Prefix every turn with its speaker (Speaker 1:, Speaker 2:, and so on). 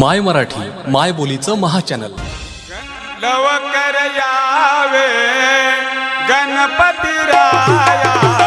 Speaker 1: माय मराठी माय बोलीचं महाचॅनल.
Speaker 2: लवकर यावे. गणपती राया.